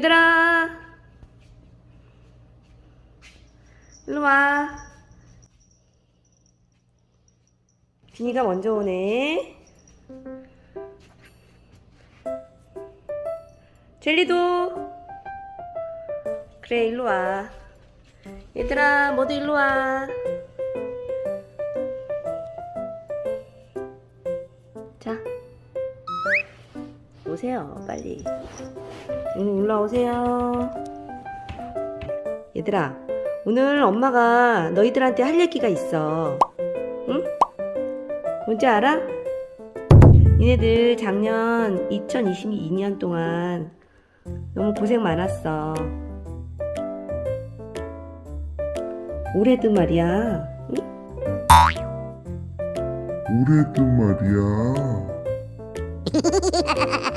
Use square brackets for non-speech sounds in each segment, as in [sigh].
일로와 일로와. 비니가 먼저 오네. 젤리도. 그래 일로와. 얘들아 모두 일로와. 자. 오세요 빨리 응 올라오세요 얘들아 오늘 엄마가 너희들한테 할 얘기가 있어 응? 뭔지 알아? 니네들 작년 2022년 동안 너무 고생 많았어 올해도 말이야 응? 올해도 말이야.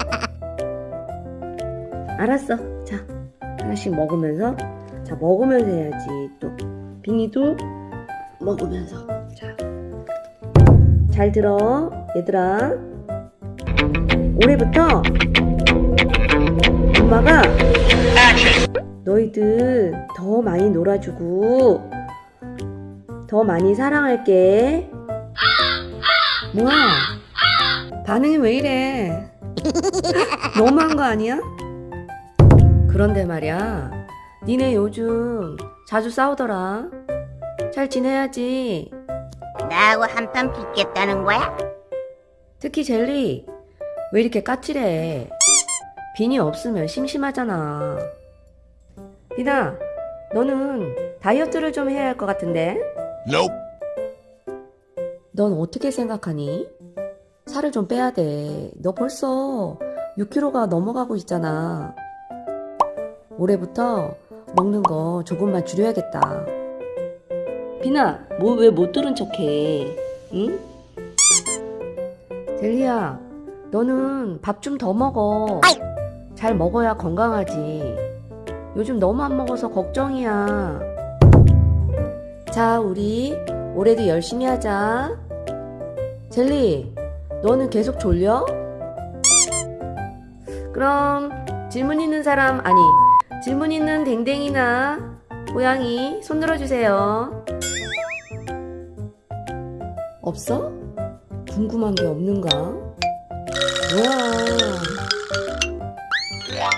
[laughs] 알았어. 자, 하나씩 먹으면서. 자, 먹으면서 해야지. 또, 빙이도 먹으면서. 자, 잘 들어. 얘들아. 올해부터 엄마가 너희들 더 많이 놀아주고 더 많이 사랑할게. 뭐야? 반응이 왜 이래? 너무한 거 아니야? 그런데 말이야, 니네 요즘 자주 싸우더라. 잘 지내야지. 나하고 한판 붙겠다는 거야? 특히 젤리, 왜 이렇게 까칠해? 빈이 없으면 심심하잖아. 비나, 너는 다이어트를 좀 해야 할 것 같은데? Nope. 넌 어떻게 생각하니? 살을 좀 빼야 돼. 너 벌써 6kg가 넘어가고 있잖아. 올해부터 먹는 거 조금만 줄여야겠다. 비나, 뭐 왜 못 들은 척해? 응? 젤리야, 너는 밥 좀 더 먹어. 잘 먹어야 건강하지. 요즘 너무 안 먹어서 걱정이야. 자, 우리 올해도 열심히 하자. 젤리, 너는 계속 졸려? 그럼 질문 있는 사람 아니 질문 있는 댕댕이나 고양이 손 들어주세요. 없어? 궁금한 게 없는가? 뭐야?